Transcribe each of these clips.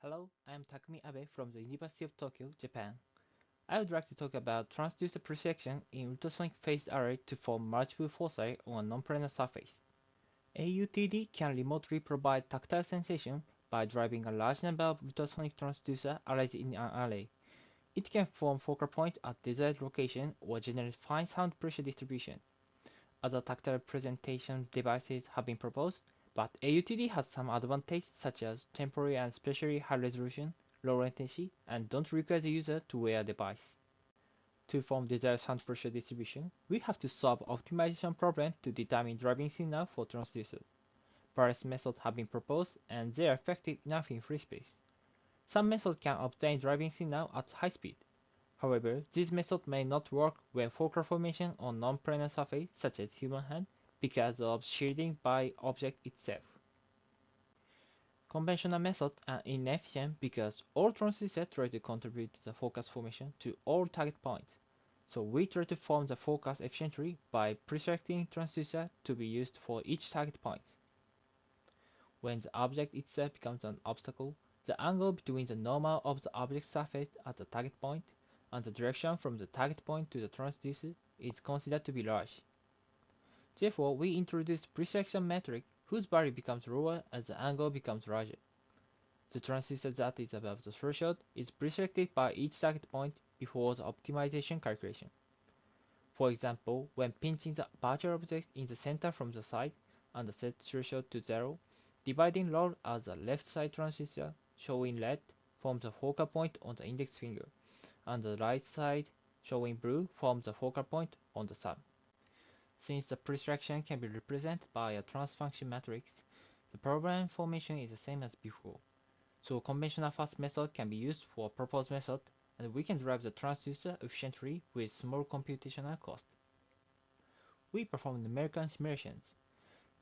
Hello, I am Takumi Abe from the University of Tokyo, Japan. I would like to talk about transducer projection in ultrasonic phase array to form multiple foci on a non-planar surface. AUTD can remotely provide tactile sensation by driving a large number of ultrasonic transducer arrays in an array. It can form focal point at desired location or generate fine sound pressure distributions. Other tactile presentation devices have been proposed, but AUTD has some advantages such as temporary and spatially high resolution, low latency, and don't require the user to wear a device. To form desired sound pressure distribution, we have to solve optimization problem to determine driving signal for transducers. Various methods have been proposed and they are effective enough in free space. Some methods can obtain driving signal at high speed. However, this method may not work when focal formation on non-planar surface such as human hand because of shielding by object itself. Conventional methods are inefficient because all transducers try to contribute the focus formation to all target points. So we try to form the focus efficiently by preselecting transducer to be used for each target point. When the object itself becomes an obstacle, the angle between the normal of the object surface at the target point and the direction from the target point to the transducer is considered to be large. Therefore, we introduce preselection metric whose value becomes lower as the angle becomes larger. The transducer that is above the threshold is preselected by each target point before the optimization calculation. For example, when pinching the virtual object in the center from the side and set threshold to 0, dividing rod as the left side transducer, showing red, forms the focal point on the index finger, and the right side, showing blue, forms the focal point on the sun. Since the preselection can be represented by a transfunction matrix, the problem formation is the same as before. So conventional fast method can be used for proposed method, and we can drive the transducer efficiently with small computational cost. We perform numerical simulations.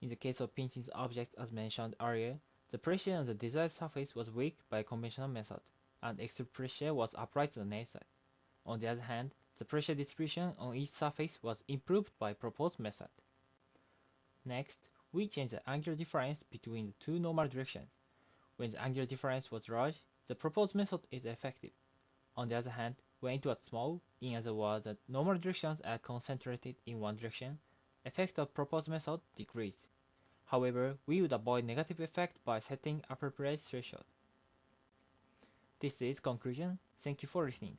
In the case of pinching the object as mentioned earlier, the pressure on the desired surface was weak by conventional method, and extra pressure was applied to the nail side. On the other hand, the pressure distribution on each surface was improved by proposed method. Next, we change the angular difference between the two normal directions. When the angular difference was large, the proposed method is effective. On the other hand, when it was small, in other words, the normal directions are concentrated in one direction, effect of proposed method decrease. However, we would avoid negative effect by setting appropriate threshold. This is conclusion. Thank you for listening.